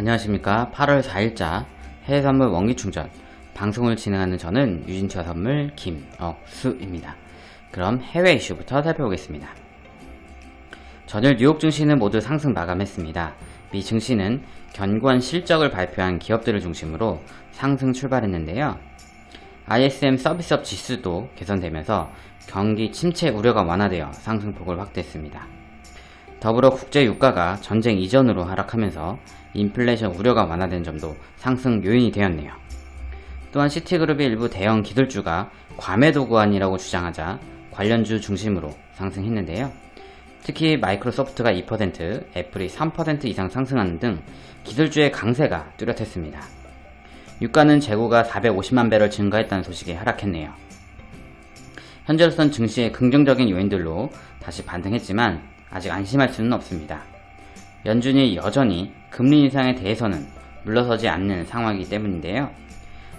안녕하십니까 8월 4일자 해외선물 원기충전 방송을 진행하는 저는 유진투자 선물 김억수입니다. 그럼 해외 이슈부터 살펴보겠습니다. 전일 뉴욕 증시는 모두 상승 마감했습니다. 미 증시는 견고한 실적을 발표한 기업들을 중심으로 상승 출발했는데요. ISM 서비스업 지수도 개선되면서 경기 침체 우려가 완화되어 상승폭을 확대했습니다. 더불어 국제 유가가 전쟁 이전으로 하락하면서 인플레이션 우려가 완화된 점도 상승 요인이 되었네요. 또한 시티그룹의 일부 대형 기술주가 과매도 구간이라고 주장하자 관련주 중심으로 상승했는데요. 특히 마이크로소프트가 2%, 애플이 3% 이상 상승하는 등 기술주의 강세가 뚜렷했습니다. 유가는 재고가 450만 배럴 증가했다는 소식에 하락했네요. 현재로선 증시의 긍정적인 요인들로 다시 반등했지만 아직 안심할 수는 없습니다. 연준이 여전히 금리 인상에 대해서는 물러서지 않는 상황이기 때문인데요.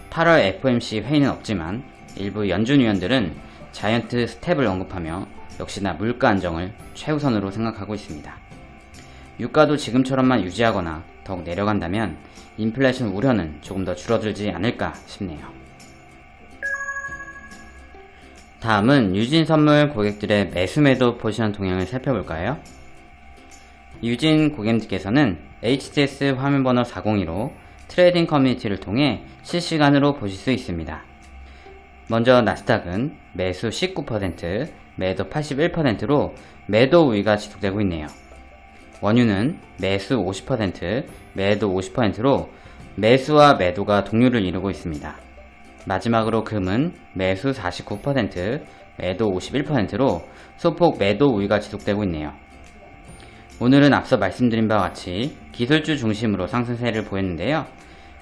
8월 FOMC 회의는 없지만 일부 연준 위원들은 자이언트 스텝을 언급하며 역시나 물가 안정을 최우선으로 생각하고 있습니다. 유가도 지금처럼만 유지하거나 더욱 내려간다면 인플레이션 우려는 조금 더 줄어들지 않을까 싶네요. 다음은 유진 선물 고객들의 매수 매도 포지션 동향을 살펴볼까요? 유진 고객님께서는 HTS 화면번호 402로 trading 커뮤니티를 통해 실시간으로 보실 수 있습니다. 먼저 나스닥은 매수 19%, 매도 81%로 매도 우위가 지속되고 있네요. 원유는 매수 50%, 매도 50%로 매수와 매도가 동률을 이루고 있습니다. 마지막으로 금은 매수 49%, 매도 51%로 소폭 매도 우위가 지속되고 있네요. 오늘은 앞서 말씀드린 바와 같이 기술주 중심으로 상승세를 보였는데요.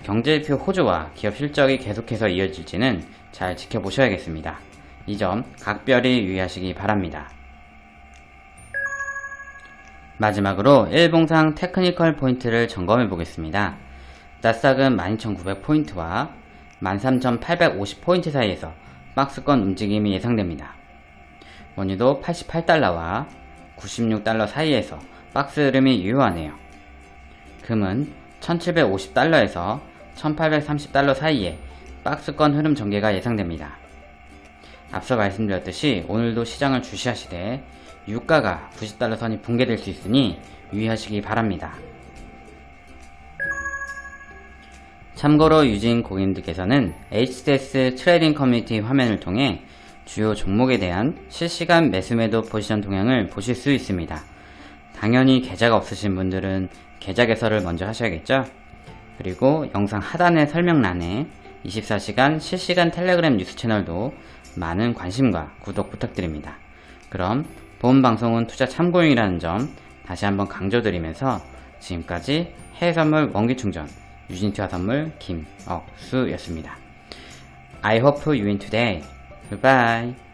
경제지표 호조와 기업 실적이 계속해서 이어질지는 잘 지켜보셔야겠습니다. 이 점 각별히 유의하시기 바랍니다. 마지막으로 일봉상 테크니컬 포인트를 점검해 보겠습니다. 나스닥은 12,900포인트와 13,850포인트 사이에서 박스권 움직임이 예상됩니다. 원유도 88달러와 96달러 사이에서 박스 흐름이 유효하네요. 금은 1750달러에서 1830달러 사이에 박스권 흐름 전개가 예상됩니다. 앞서 말씀드렸듯이 오늘도 시장을 주시하시되 유가가 90달러 선이 붕괴될 수 있으니 유의하시기 바랍니다. 참고로 유진 고객님들께서는 HTS trading 커뮤니티 화면을 통해 주요 종목에 대한 실시간 매수매도 포지션 동향을 보실 수 있습니다. 당연히 계좌가 없으신 분들은 계좌 개설을 먼저 하셔야겠죠? 그리고 영상 하단의 설명란에 24시간 실시간 텔레그램 뉴스 채널도 많은 관심과 구독 부탁드립니다. 그럼 본 방송은 투자 참고용이라는 점 다시 한번 강조드리면서 지금까지 해외선물 원기충전 유진투자 선물 김억수였습니다. I hope you win today. Goodbye.